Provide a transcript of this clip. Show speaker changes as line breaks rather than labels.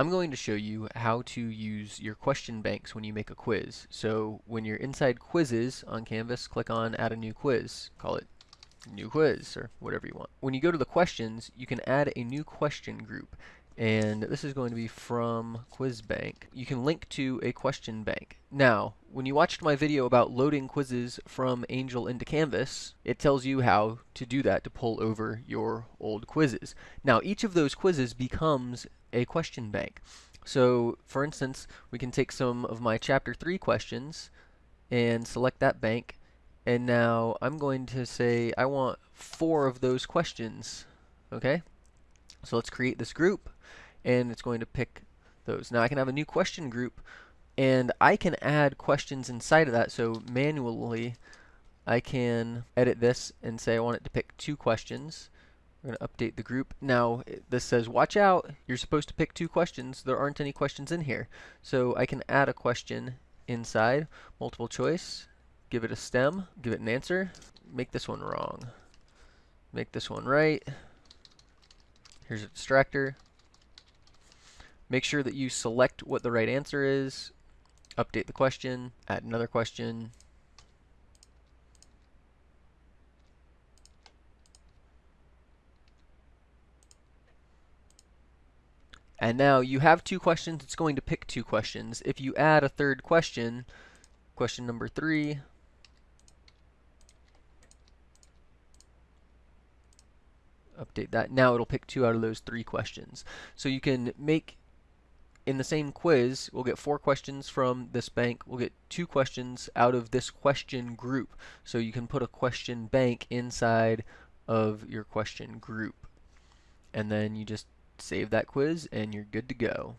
I'm going to show you how to use your question banks when you make a quiz. So when you're inside quizzes on Canvas, click on add a new quiz. Call it new quiz or whatever you want. When you go to the questions, you can add a new question group. And this is going to be from Quiz Bank. You can link to a question bank. Now, when you watched my video about loading quizzes from Angel into Canvas, it tells you how to do that to pull over your old quizzes. Now, each of those quizzes becomes a question bank. So, for instance, we can take some of my Chapter 3 questions and select that bank. And now I'm going to say I want four of those questions. Okay? So let's create this group and it's going to pick those. Now I can have a new question group and I can add questions inside of that. So manually I can edit this and say I want it to pick two questions. We're going to update the group. Now this says watch out. You're supposed to pick two questions. There aren't any questions in here. So I can add a question inside. Multiple choice. Give it a stem. Give it an answer. Make this one wrong. Make this one right. Here's a distractor. Make sure that you select what the right answer is, update the question, add another question, And now you have two questions, it's going to pick two questions. If you add a third question, question number three, update that. Now it'll pick two out of those three questions. So you can make in the same quiz, we'll get four questions from this bank. We'll get two questions out of this question group. So you can put a question bank inside of your question group. And then you just save that quiz and you're good to go.